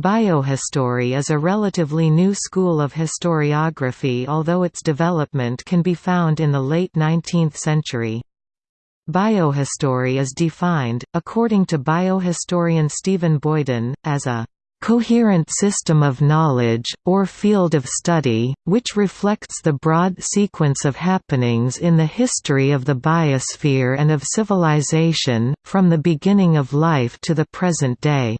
Biohistory is a relatively new school of historiography although its development can be found in the late 19th century. Biohistory is defined, according to biohistorian Stephen Boyden, as a coherent system of knowledge, or field of study, which reflects the broad sequence of happenings in the history of the biosphere and of civilization, from the beginning of life to the present day.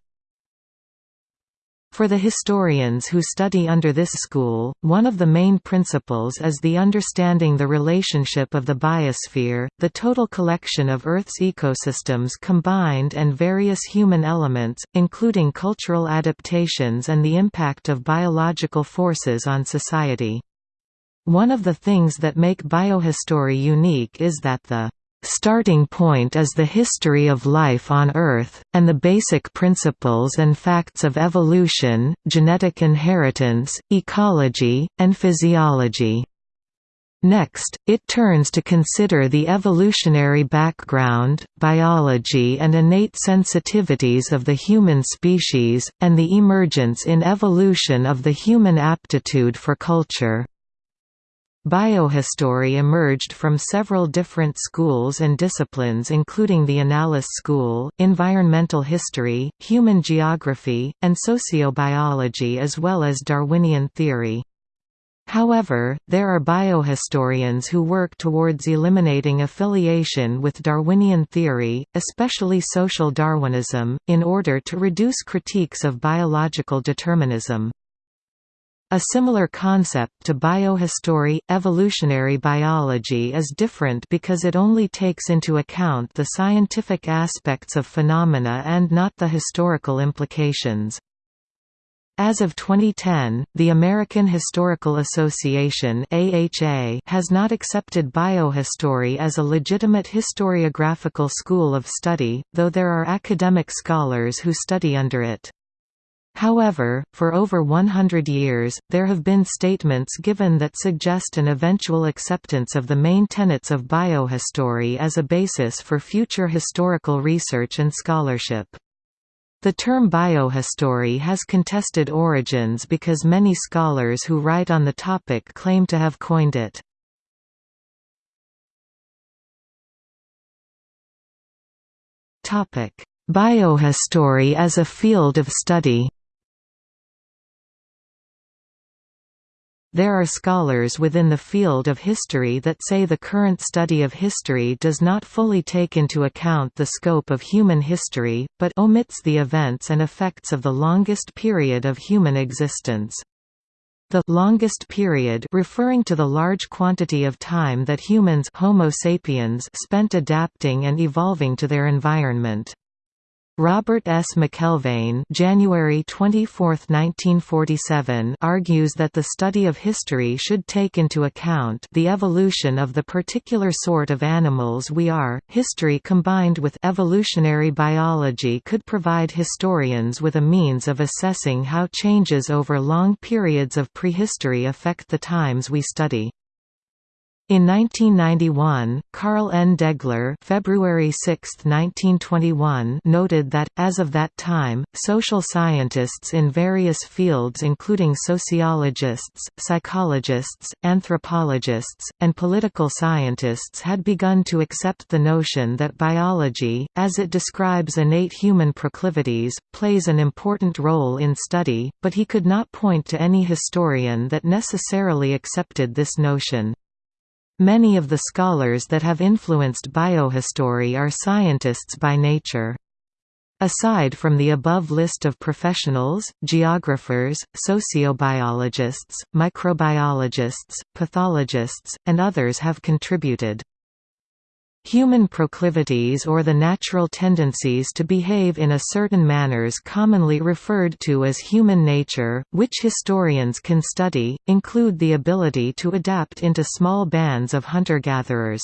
For the historians who study under this school, one of the main principles is the understanding the relationship of the biosphere, the total collection of Earth's ecosystems combined and various human elements, including cultural adaptations and the impact of biological forces on society. One of the things that make biohistory unique is that the starting point is the history of life on Earth, and the basic principles and facts of evolution, genetic inheritance, ecology, and physiology. Next, it turns to consider the evolutionary background, biology and innate sensitivities of the human species, and the emergence in evolution of the human aptitude for culture. Biohistory emerged from several different schools and disciplines including the Annales School, environmental history, human geography, and sociobiology as well as Darwinian theory. However, there are biohistorians who work towards eliminating affiliation with Darwinian theory, especially social Darwinism, in order to reduce critiques of biological determinism. A similar concept to biohistory, evolutionary biology is different because it only takes into account the scientific aspects of phenomena and not the historical implications. As of 2010, the American Historical Association (AHA) has not accepted biohistory as a legitimate historiographical school of study, though there are academic scholars who study under it. However, for over 100 years, there have been statements given that suggest an eventual acceptance of the main tenets of biohistory as a basis for future historical research and scholarship. The term biohistory has contested origins because many scholars who write on the topic claim to have coined it. Biohistory as a field of study There are scholars within the field of history that say the current study of history does not fully take into account the scope of human history, but omits the events and effects of the longest period of human existence. The longest period referring to the large quantity of time that humans Homo sapiens spent adapting and evolving to their environment. Robert S. McElvaine January 24, 1947 argues that the study of history should take into account the evolution of the particular sort of animals we are. History combined with evolutionary biology could provide historians with a means of assessing how changes over long periods of prehistory affect the times we study. In 1991, Carl N. Degler February 6, 1921 noted that, as of that time, social scientists in various fields including sociologists, psychologists, anthropologists, and political scientists had begun to accept the notion that biology, as it describes innate human proclivities, plays an important role in study, but he could not point to any historian that necessarily accepted this notion. Many of the scholars that have influenced biohistory are scientists by nature. Aside from the above list of professionals, geographers, sociobiologists, microbiologists, pathologists, and others have contributed. Human proclivities or the natural tendencies to behave in a certain manners commonly referred to as human nature, which historians can study, include the ability to adapt into small bands of hunter-gatherers.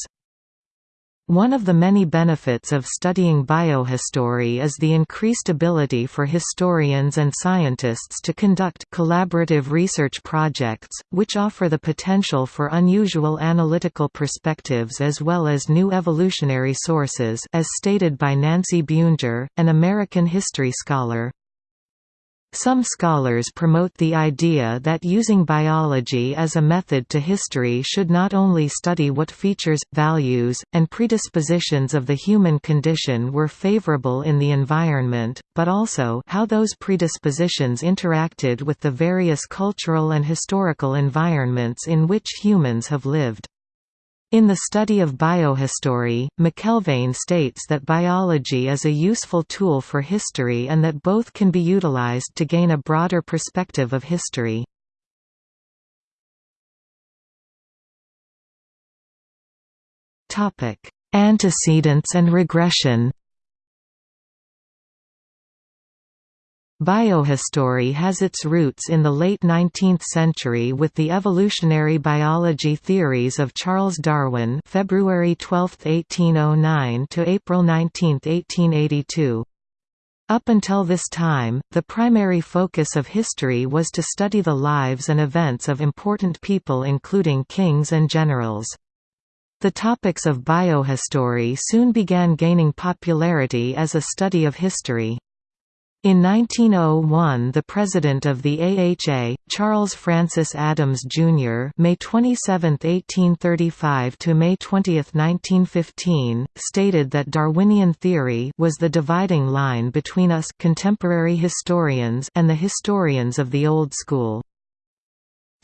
One of the many benefits of studying biohistory is the increased ability for historians and scientists to conduct collaborative research projects, which offer the potential for unusual analytical perspectives as well as new evolutionary sources as stated by Nancy Buenger, an American history scholar. Some scholars promote the idea that using biology as a method to history should not only study what features, values, and predispositions of the human condition were favorable in the environment, but also how those predispositions interacted with the various cultural and historical environments in which humans have lived. In the study of biohistory, McElvaine states that biology is a useful tool for history and that both can be utilized to gain a broader perspective of history. Antecedents and regression Biohistory has its roots in the late 19th century with the evolutionary biology theories of Charles Darwin February 12, 1809 to April 19, 1882. Up until this time, the primary focus of history was to study the lives and events of important people including kings and generals. The topics of biohistory soon began gaining popularity as a study of history. In 1901 the president of the AHA, Charles Francis Adams, Jr. May 27, 1835 to May 20, 1915, stated that Darwinian theory was the dividing line between us contemporary historians and the historians of the old school.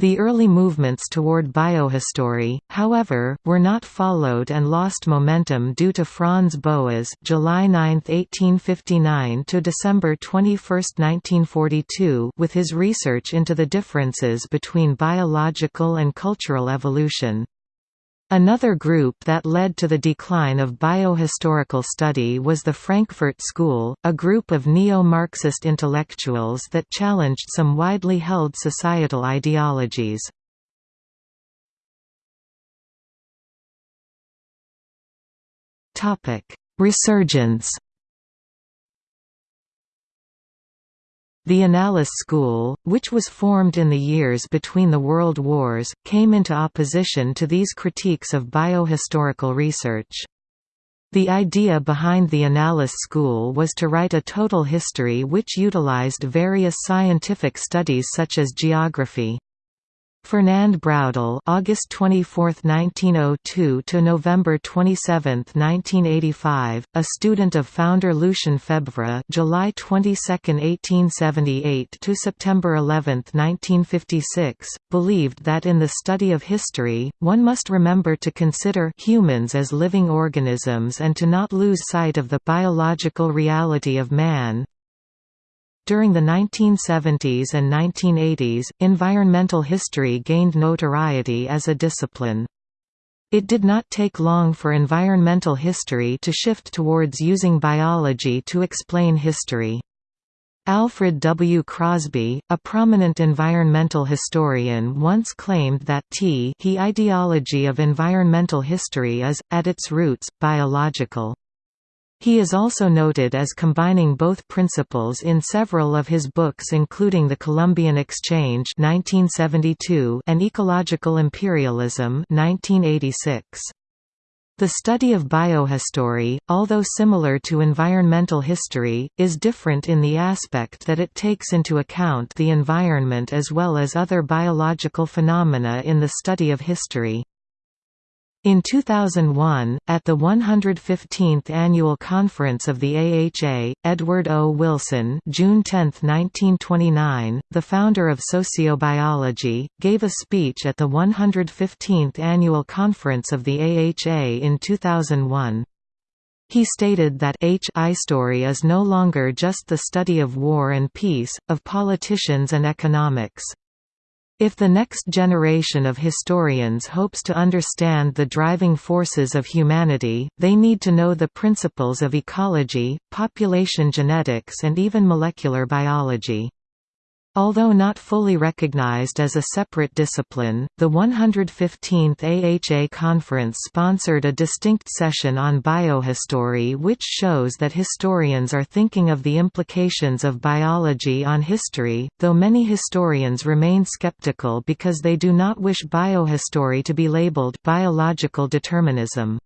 The early movements toward biohistory, however, were not followed and lost momentum due to Franz Boas July 9, 1859 to December 21, 1942 with his research into the differences between biological and cultural evolution. Another group that led to the decline of biohistorical study was the Frankfurt School, a group of neo-Marxist intellectuals that challenged some widely held societal ideologies. Resurgence The Annales school, which was formed in the years between the World Wars, came into opposition to these critiques of biohistorical research. The idea behind the Annales school was to write a total history which utilized various scientific studies such as geography. Fernand Braudel (August 24, 1902 to November 27, 1985), a student of founder Lucien Febvre (July 22, 1878 to September 11, 1956), believed that in the study of history, one must remember to consider humans as living organisms and to not lose sight of the biological reality of man, during the 1970s and 1980s, environmental history gained notoriety as a discipline. It did not take long for environmental history to shift towards using biology to explain history. Alfred W. Crosby, a prominent environmental historian once claimed that t he ideology of environmental history is, at its roots, biological. He is also noted as combining both principles in several of his books including The Columbian Exchange 1972 and Ecological Imperialism 1986. The study of biohistory, although similar to environmental history, is different in the aspect that it takes into account the environment as well as other biological phenomena in the study of history. In 2001, at the 115th Annual Conference of the AHA, Edward O. Wilson June 10, 1929, the founder of sociobiology, gave a speech at the 115th Annual Conference of the AHA in 2001. He stated that H story is no longer just the study of war and peace, of politicians and economics. If the next generation of historians hopes to understand the driving forces of humanity, they need to know the principles of ecology, population genetics and even molecular biology. Although not fully recognized as a separate discipline, the 115th AHA conference sponsored a distinct session on biohistory which shows that historians are thinking of the implications of biology on history, though many historians remain skeptical because they do not wish biohistory to be labeled biological determinism.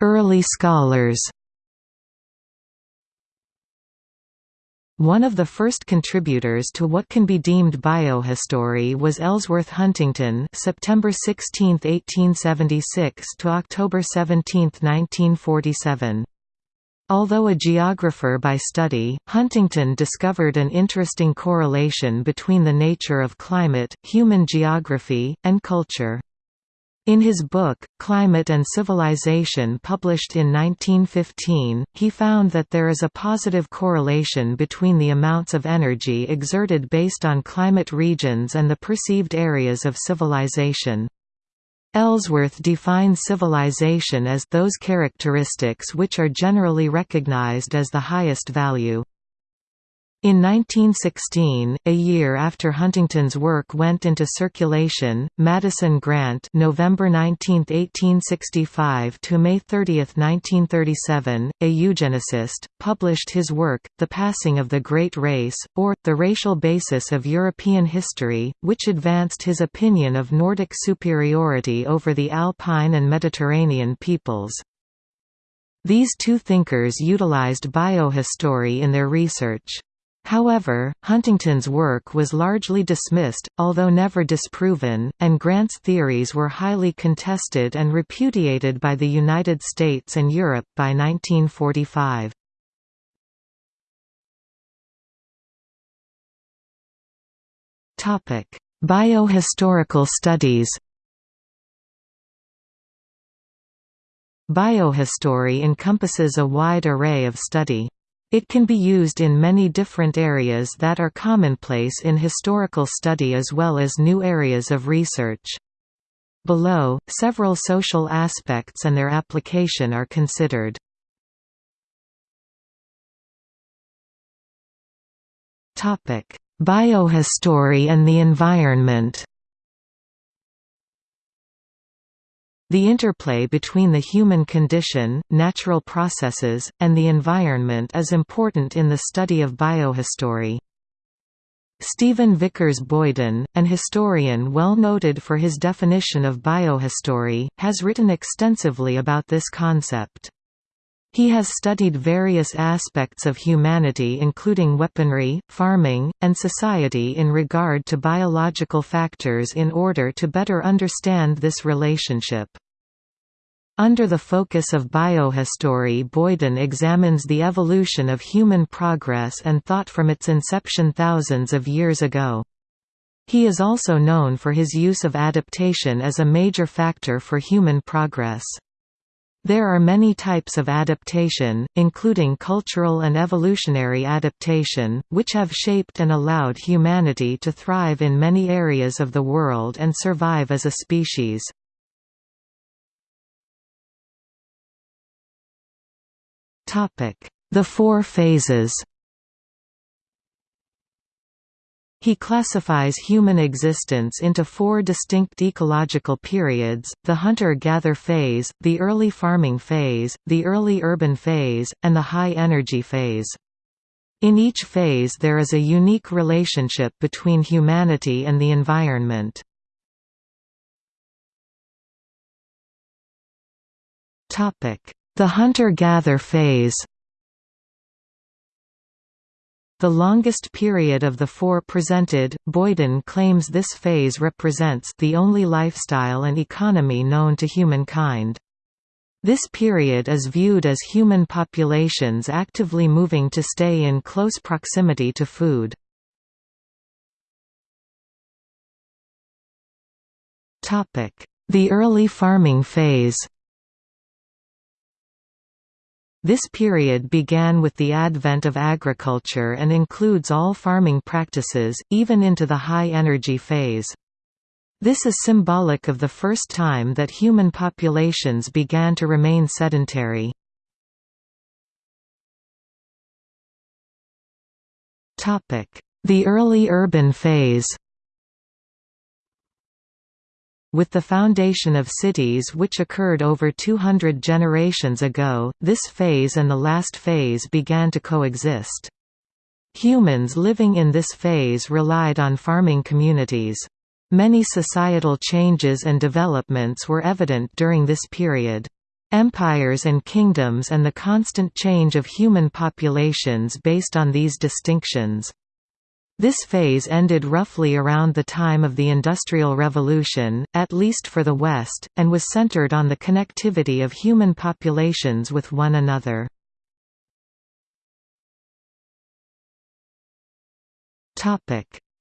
Early scholars One of the first contributors to what can be deemed biohistory was Ellsworth Huntington September 16, 1876 to October 17, 1947. Although a geographer by study, Huntington discovered an interesting correlation between the nature of climate, human geography, and culture. In his book, Climate and Civilization published in 1915, he found that there is a positive correlation between the amounts of energy exerted based on climate regions and the perceived areas of civilization. Ellsworth defines civilization as those characteristics which are generally recognized as the highest value. In 1916, a year after Huntington's work went into circulation, Madison Grant November 19, 1865 to May 30, 1937, a eugenicist, published his work, The Passing of the Great Race, or, The Racial Basis of European History, which advanced his opinion of Nordic superiority over the Alpine and Mediterranean peoples. These two thinkers utilized biohistory in their research. However, Huntington's work was largely dismissed, although never disproven, and Grant's theories were highly contested and repudiated by the United States and Europe by 1945. Biohistorical studies Biohistory encompasses a wide array of study. It can be used in many different areas that are commonplace in historical study as well as new areas of research. Below, several social aspects and their application are considered. Biohistory and the environment The interplay between the human condition, natural processes, and the environment is important in the study of biohistory. Stephen Vickers Boyden, an historian well noted for his definition of biohistory, has written extensively about this concept. He has studied various aspects of humanity including weaponry, farming, and society in regard to biological factors in order to better understand this relationship. Under the focus of biohistory Boyden examines the evolution of human progress and thought from its inception thousands of years ago. He is also known for his use of adaptation as a major factor for human progress. There are many types of adaptation, including cultural and evolutionary adaptation, which have shaped and allowed humanity to thrive in many areas of the world and survive as a species. The four phases He classifies human existence into four distinct ecological periods, the hunter-gather phase, the early farming phase, the early urban phase, and the high-energy phase. In each phase there is a unique relationship between humanity and the environment. The hunter-gather phase the longest period of the four presented, Boyden claims this phase represents the only lifestyle and economy known to humankind. This period is viewed as human populations actively moving to stay in close proximity to food. The early farming phase this period began with the advent of agriculture and includes all farming practices, even into the high-energy phase. This is symbolic of the first time that human populations began to remain sedentary. The early urban phase with the foundation of cities which occurred over 200 generations ago, this phase and the last phase began to coexist. Humans living in this phase relied on farming communities. Many societal changes and developments were evident during this period. empires and kingdoms and the constant change of human populations based on these distinctions. This phase ended roughly around the time of the Industrial Revolution, at least for the West, and was centered on the connectivity of human populations with one another.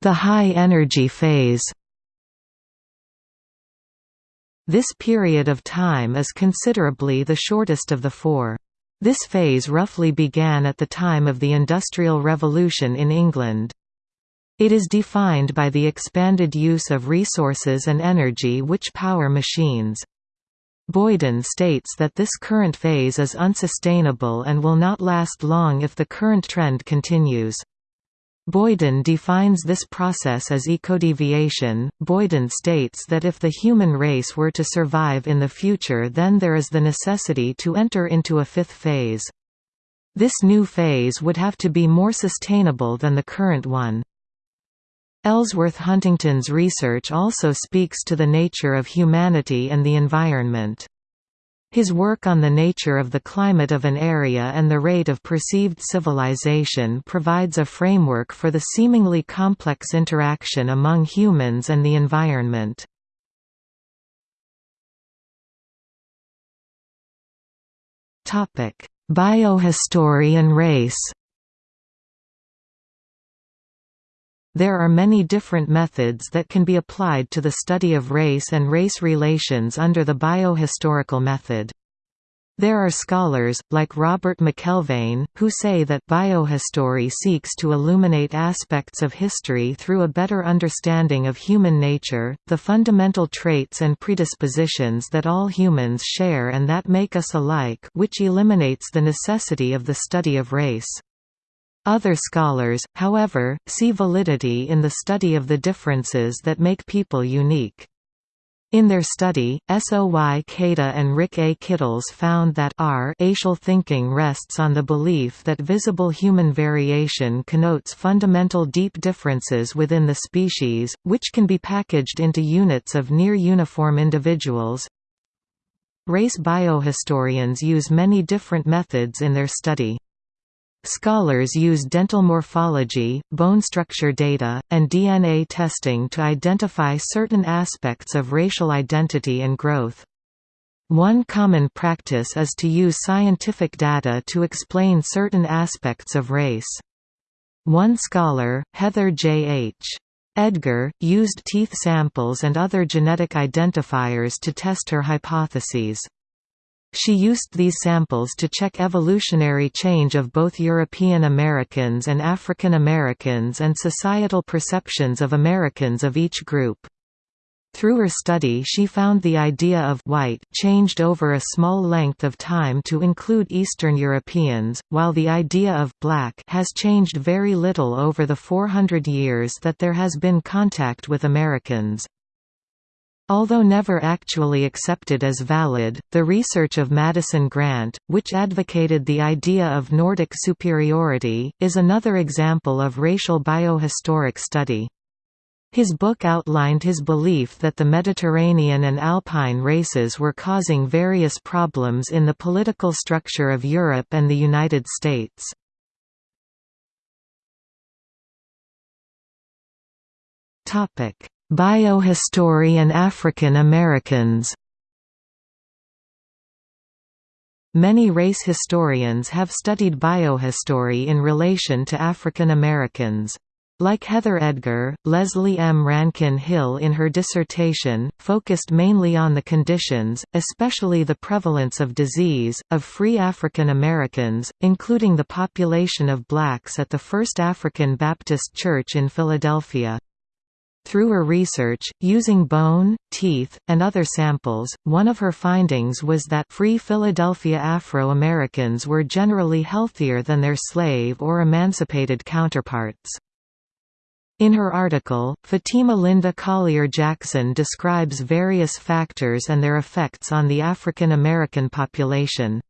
The high energy phase this period of time is considerably the shortest of the four. This phase roughly began at the time of the Industrial Revolution in England. It is defined by the expanded use of resources and energy which power machines. Boyden states that this current phase is unsustainable and will not last long if the current trend continues. Boyden defines this process as ecodeviation. Boyden states that if the human race were to survive in the future, then there is the necessity to enter into a fifth phase. This new phase would have to be more sustainable than the current one. Ellsworth Huntington's research also speaks to the nature of humanity and the environment. His work on the nature of the climate of an area and the rate of perceived civilization provides a framework for the seemingly complex interaction among humans and the environment. Biohistory and race There are many different methods that can be applied to the study of race and race relations under the biohistorical method. There are scholars, like Robert McElvaine, who say that biohistory seeks to illuminate aspects of history through a better understanding of human nature, the fundamental traits and predispositions that all humans share and that make us alike which eliminates the necessity of the study of race. Other scholars, however, see validity in the study of the differences that make people unique. In their study, Soy Keita and Rick A. Kittles found that racial thinking rests on the belief that visible human variation connotes fundamental deep differences within the species, which can be packaged into units of near-uniform individuals. Race biohistorians use many different methods in their study. Scholars use dental morphology, bone structure data, and DNA testing to identify certain aspects of racial identity and growth. One common practice is to use scientific data to explain certain aspects of race. One scholar, Heather J. H. Edgar, used teeth samples and other genetic identifiers to test her hypotheses. She used these samples to check evolutionary change of both European Americans and African Americans and societal perceptions of Americans of each group. Through her study she found the idea of white changed over a small length of time to include Eastern Europeans, while the idea of black has changed very little over the 400 years that there has been contact with Americans. Although never actually accepted as valid, the research of Madison Grant, which advocated the idea of Nordic superiority, is another example of racial biohistoric study. His book outlined his belief that the Mediterranean and Alpine races were causing various problems in the political structure of Europe and the United States. Topic: Biohistory and African Americans Many race historians have studied biohistory in relation to African Americans. Like Heather Edgar, Leslie M. Rankin Hill in her dissertation, focused mainly on the conditions, especially the prevalence of disease, of free African Americans, including the population of blacks at the First African Baptist Church in Philadelphia. Through her research, using bone, teeth, and other samples, one of her findings was that free Philadelphia Afro-Americans were generally healthier than their slave or emancipated counterparts. In her article, Fatima Linda Collier Jackson describes various factors and their effects on the African American population.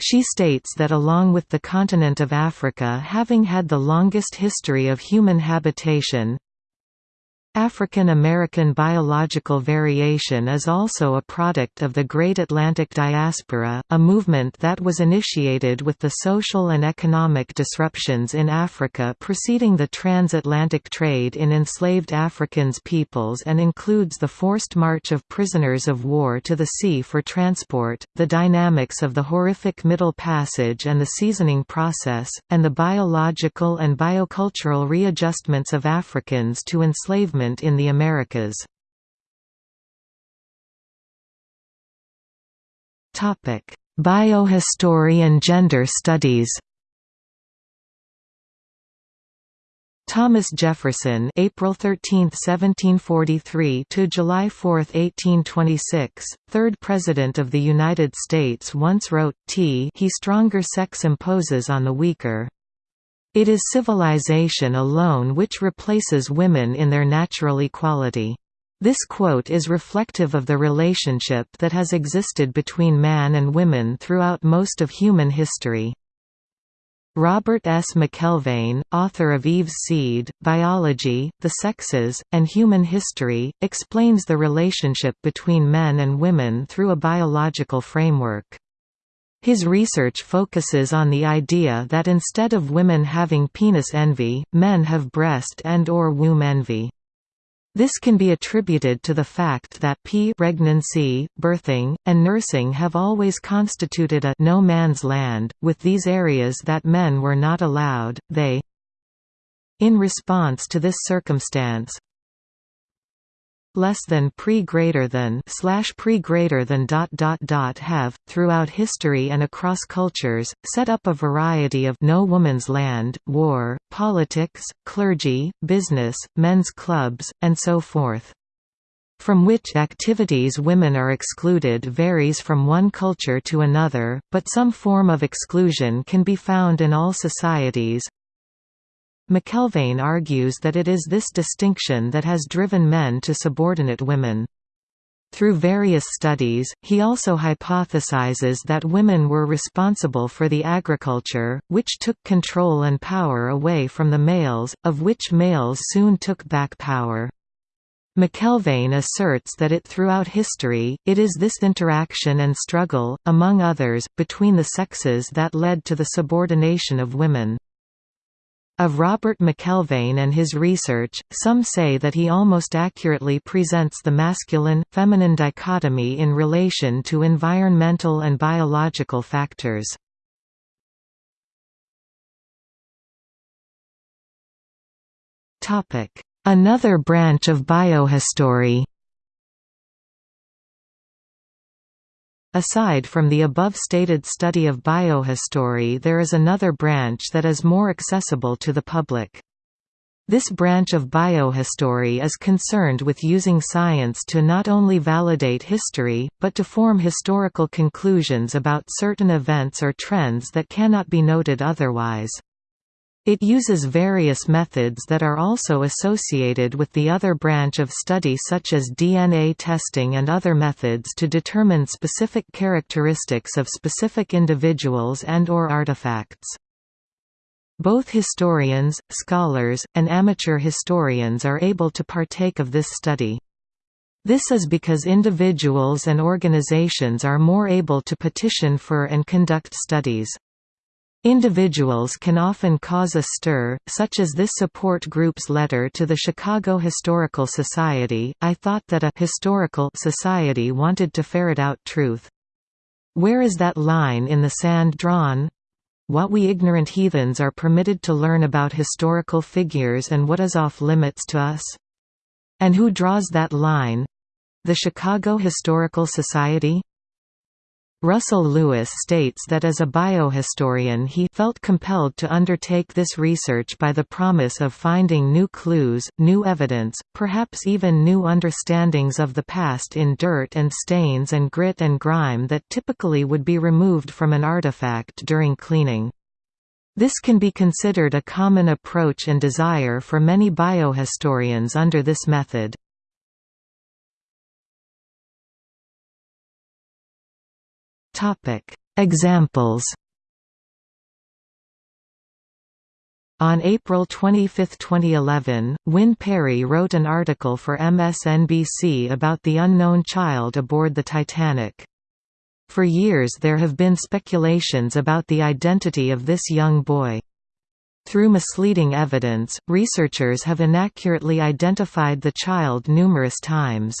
She states that along with the continent of Africa having had the longest history of human habitation, African American biological variation is also a product of the Great Atlantic Diaspora, a movement that was initiated with the social and economic disruptions in Africa preceding the transatlantic trade in enslaved Africans peoples and includes the forced march of prisoners of war to the sea for transport, the dynamics of the horrific Middle Passage and the seasoning process, and the biological and biocultural readjustments of Africans to enslavement in the Americas. Biohistory and gender studies Thomas Jefferson April 13, 1743 to July 4, 1826, third President of the United States once wrote, T he stronger sex imposes on the weaker. It is civilization alone which replaces women in their natural equality. This quote is reflective of the relationship that has existed between man and women throughout most of human history. Robert S. McElvaine, author of Eve's Seed, Biology, the Sexes, and Human History, explains the relationship between men and women through a biological framework. His research focuses on the idea that instead of women having penis envy, men have breast and or womb envy. This can be attributed to the fact that p pregnancy, birthing, and nursing have always constituted a no man's land, with these areas that men were not allowed, they In response to this circumstance, less than pre greater than slash pre greater than dot dot dot have throughout history and across cultures set up a variety of no woman's land war politics clergy business men's clubs and so forth. From which activities women are excluded varies from one culture to another, but some form of exclusion can be found in all societies, McElvaine argues that it is this distinction that has driven men to subordinate women. Through various studies, he also hypothesizes that women were responsible for the agriculture, which took control and power away from the males, of which males soon took back power. McElvaine asserts that it throughout history, it is this interaction and struggle, among others, between the sexes that led to the subordination of women. Of Robert McElvaine and his research, some say that he almost accurately presents the masculine-feminine dichotomy in relation to environmental and biological factors. Another branch of biohistory Aside from the above-stated study of biohistory there is another branch that is more accessible to the public. This branch of biohistory is concerned with using science to not only validate history, but to form historical conclusions about certain events or trends that cannot be noted otherwise. It uses various methods that are also associated with the other branch of study such as DNA testing and other methods to determine specific characteristics of specific individuals and or artifacts. Both historians, scholars, and amateur historians are able to partake of this study. This is because individuals and organizations are more able to petition for and conduct studies. Individuals can often cause a stir, such as this support group's letter to the Chicago Historical Society, I thought that a historical society wanted to ferret out truth. Where is that line in the sand drawn? What we ignorant heathens are permitted to learn about historical figures and what is off limits to us? And who draws that line? The Chicago Historical Society? Russell Lewis states that as a biohistorian he felt compelled to undertake this research by the promise of finding new clues, new evidence, perhaps even new understandings of the past in dirt and stains and grit and grime that typically would be removed from an artifact during cleaning. This can be considered a common approach and desire for many biohistorians under this method. Topic: Examples. On April 25, 2011, Wynne Parry wrote an article for MSNBC about the unknown child aboard the Titanic. For years there have been speculations about the identity of this young boy. Through misleading evidence, researchers have inaccurately identified the child numerous times.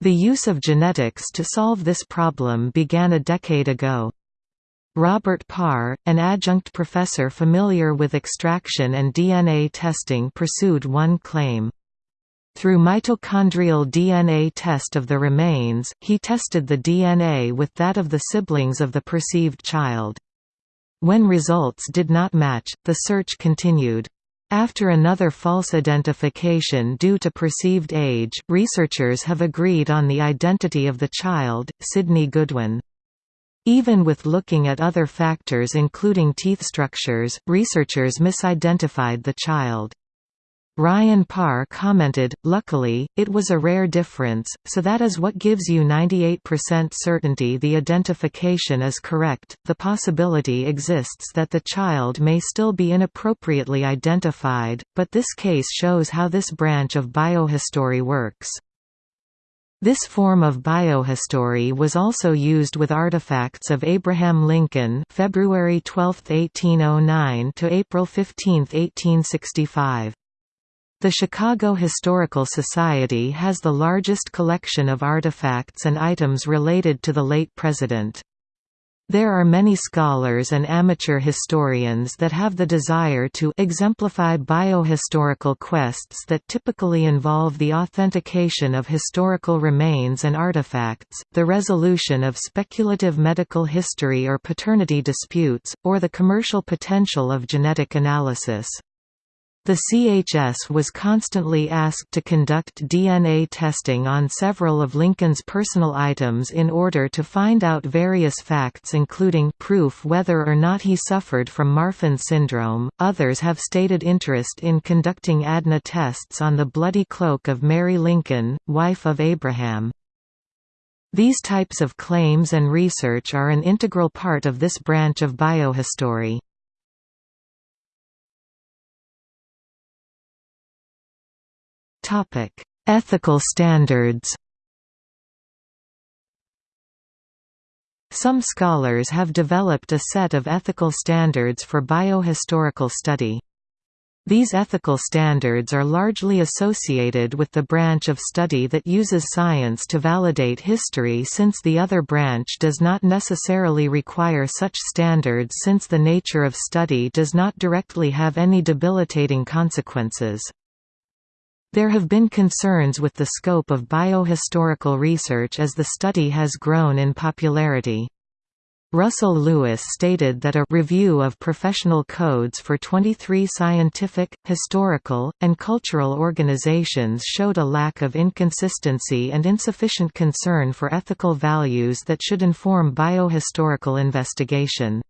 The use of genetics to solve this problem began a decade ago. Robert Parr, an adjunct professor familiar with extraction and DNA testing pursued one claim. Through mitochondrial DNA test of the remains, he tested the DNA with that of the siblings of the perceived child. When results did not match, the search continued. After another false identification due to perceived age, researchers have agreed on the identity of the child, Sidney Goodwin. Even with looking at other factors including teeth structures, researchers misidentified the child. Ryan Parr commented, luckily, it was a rare difference, so that is what gives you 98% certainty the identification is correct. The possibility exists that the child may still be inappropriately identified, but this case shows how this branch of biohistory works. This form of biohistory was also used with artifacts of Abraham Lincoln February 12, 1809 to April 15, 1865. The Chicago Historical Society has the largest collection of artifacts and items related to the late president. There are many scholars and amateur historians that have the desire to exemplify biohistorical quests that typically involve the authentication of historical remains and artifacts, the resolution of speculative medical history or paternity disputes, or the commercial potential of genetic analysis. The CHS was constantly asked to conduct DNA testing on several of Lincoln's personal items in order to find out various facts including proof whether or not he suffered from Marfan syndrome. Others have stated interest in conducting ADNA tests on the bloody cloak of Mary Lincoln, wife of Abraham. These types of claims and research are an integral part of this branch of biohistory. Topic: Ethical standards. Some scholars have developed a set of ethical standards for biohistorical study. These ethical standards are largely associated with the branch of study that uses science to validate history since the other branch does not necessarily require such standards since the nature of study does not directly have any debilitating consequences. There have been concerns with the scope of biohistorical research as the study has grown in popularity. Russell Lewis stated that a review of professional codes for 23 scientific, historical, and cultural organizations showed a lack of inconsistency and insufficient concern for ethical values that should inform biohistorical investigation.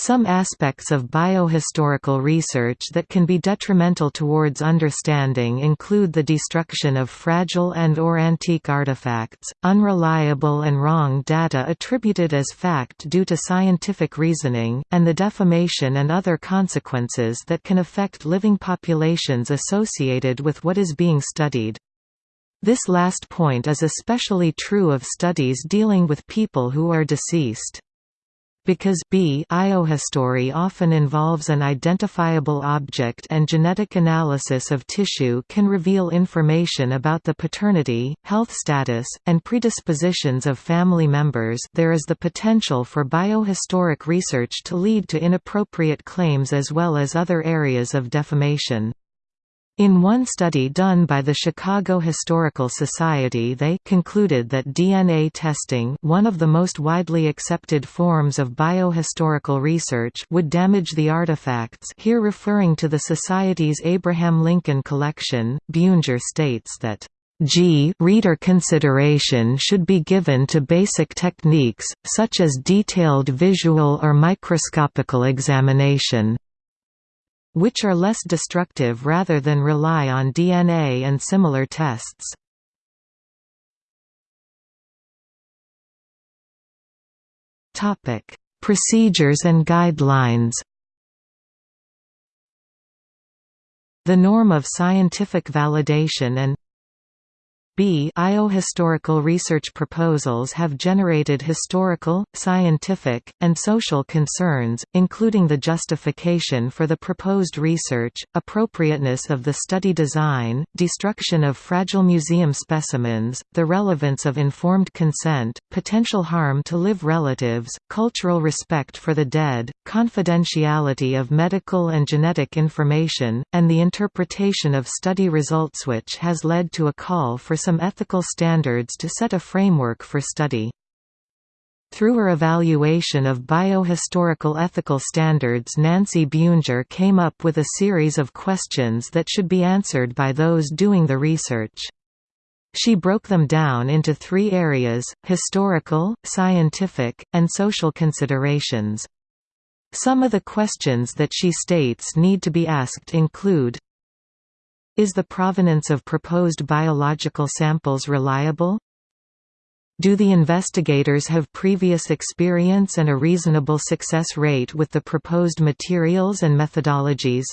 Some aspects of biohistorical research that can be detrimental towards understanding include the destruction of fragile and or antique artifacts, unreliable and wrong data attributed as fact due to scientific reasoning, and the defamation and other consequences that can affect living populations associated with what is being studied. This last point is especially true of studies dealing with people who are deceased. Because B biohistory often involves an identifiable object and genetic analysis of tissue can reveal information about the paternity, health status, and predispositions of family members there is the potential for biohistoric research to lead to inappropriate claims as well as other areas of defamation. In one study done by the Chicago Historical Society they concluded that DNA testing one of the most widely accepted forms of biohistorical research would damage the artifacts here referring to the Society's Abraham Lincoln collection. Buenger states that G reader consideration should be given to basic techniques, such as detailed visual or microscopical examination which are less destructive rather than rely on DNA and similar tests. Procedures and guidelines the norm of scientific validation and B IO historical research proposals have generated historical, scientific, and social concerns, including the justification for the proposed research, appropriateness of the study design, destruction of fragile museum specimens, the relevance of informed consent, potential harm to live relatives, cultural respect for the dead, confidentiality of medical and genetic information, and the interpretation of study results which has led to a call for some ethical standards to set a framework for study. Through her evaluation of biohistorical ethical standards Nancy Buenger came up with a series of questions that should be answered by those doing the research. She broke them down into three areas, historical, scientific, and social considerations. Some of the questions that she states need to be asked include is the provenance of proposed biological samples reliable? Do the investigators have previous experience and a reasonable success rate with the proposed materials and methodologies?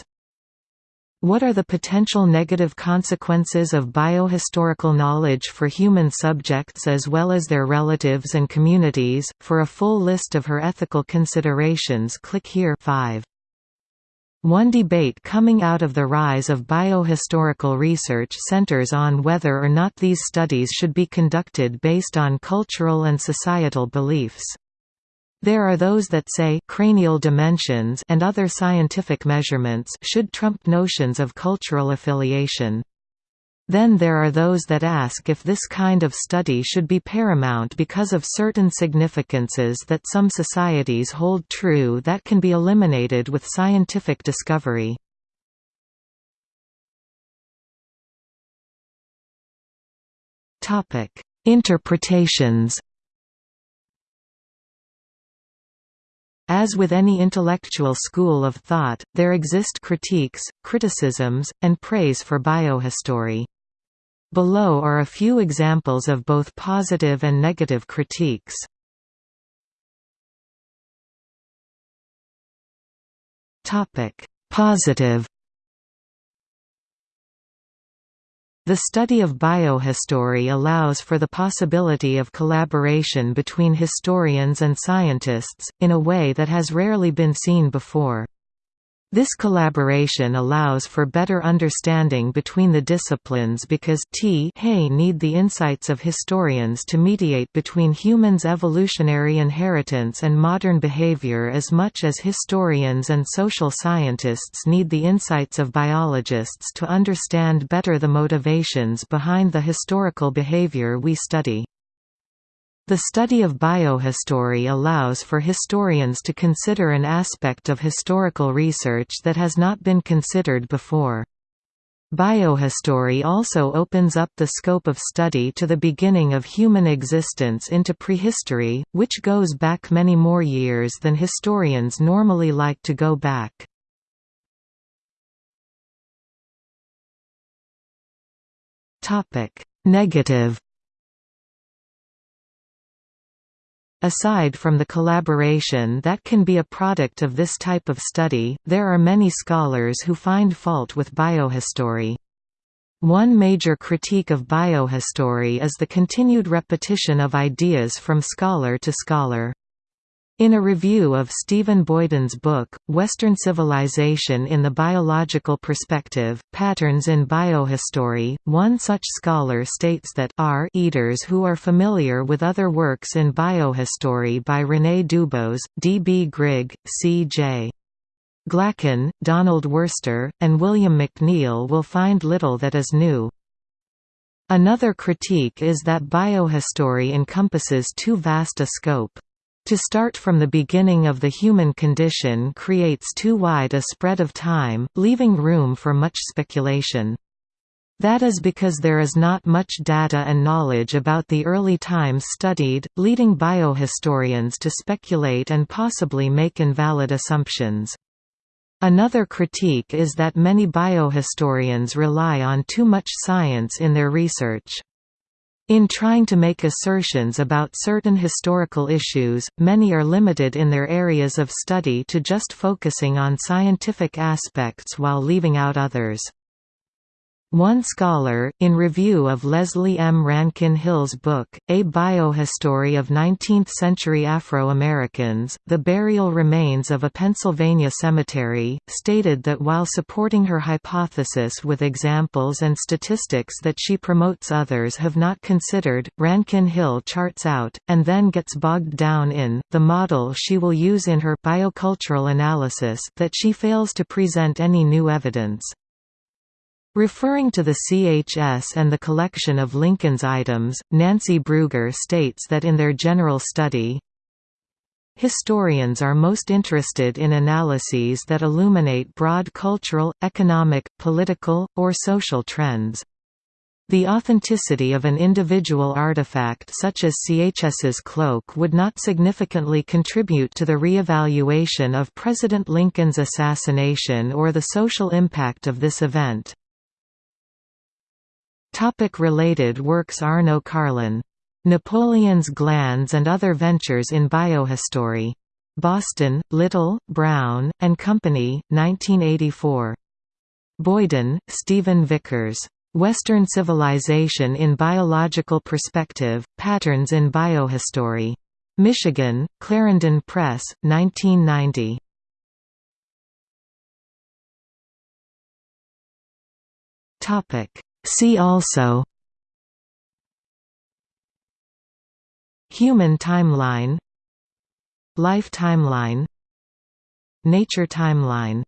What are the potential negative consequences of biohistorical knowledge for human subjects as well as their relatives and communities? For a full list of her ethical considerations, click here 5. One debate coming out of the rise of biohistorical research centers on whether or not these studies should be conducted based on cultural and societal beliefs. There are those that say cranial dimensions and other scientific measurements should trump notions of cultural affiliation. Then there are those that ask if this kind of study should be paramount because of certain significances that some societies hold true that can be eliminated with scientific discovery. Interpretations As with any intellectual school of thought, there exist critiques, criticisms, and praise for biohistory. Below are a few examples of both positive and negative critiques. Topic: Positive The study of biohistory allows for the possibility of collaboration between historians and scientists, in a way that has rarely been seen before. This collaboration allows for better understanding between the disciplines because t need the insights of historians to mediate between humans' evolutionary inheritance and modern behavior as much as historians and social scientists need the insights of biologists to understand better the motivations behind the historical behavior we study. The study of biohistory allows for historians to consider an aspect of historical research that has not been considered before. Biohistory also opens up the scope of study to the beginning of human existence into prehistory, which goes back many more years than historians normally like to go back. Negative Aside from the collaboration that can be a product of this type of study, there are many scholars who find fault with biohistory. One major critique of biohistory is the continued repetition of ideas from scholar to scholar. In a review of Stephen Boyden's book, Western Civilization in the Biological Perspective, Patterns in Biohistory, one such scholar states that R eaters who are familiar with other works in biohistory by René Dubos, D. B. Grigg, C. J. Glacken, Donald Worster, and William McNeill will find little that is new. Another critique is that biohistory encompasses too vast a scope. To start from the beginning of the human condition creates too wide a spread of time, leaving room for much speculation. That is because there is not much data and knowledge about the early times studied, leading biohistorians to speculate and possibly make invalid assumptions. Another critique is that many biohistorians rely on too much science in their research. In trying to make assertions about certain historical issues, many are limited in their areas of study to just focusing on scientific aspects while leaving out others. One scholar, in review of Leslie M. Rankin Hill's book, A Biohistory of Nineteenth-Century Afro-Americans, The Burial Remains of a Pennsylvania Cemetery, stated that while supporting her hypothesis with examples and statistics that she promotes others have not considered, Rankin Hill charts out, and then gets bogged down in, the model she will use in her biocultural analysis that she fails to present any new evidence. Referring to the CHS and the collection of Lincoln's items, Nancy Buenger states that in their general study, Historians are most interested in analyses that illuminate broad cultural, economic, political, or social trends. The authenticity of an individual artifact such as CHS's cloak would not significantly contribute to the re-evaluation of President Lincoln's assassination or the social impact of this event. Topic related works Arno Karlen. Napoleon's Glands and Other Ventures in Biohistory. Boston, Little, Brown, and Company, 1984. Boyden, Stephen Vickers. Western Civilization in Biological Perspective, Patterns in Biohistory. Michigan, Clarendon Press, 1990. See also Human timeline Life timeline Nature timeline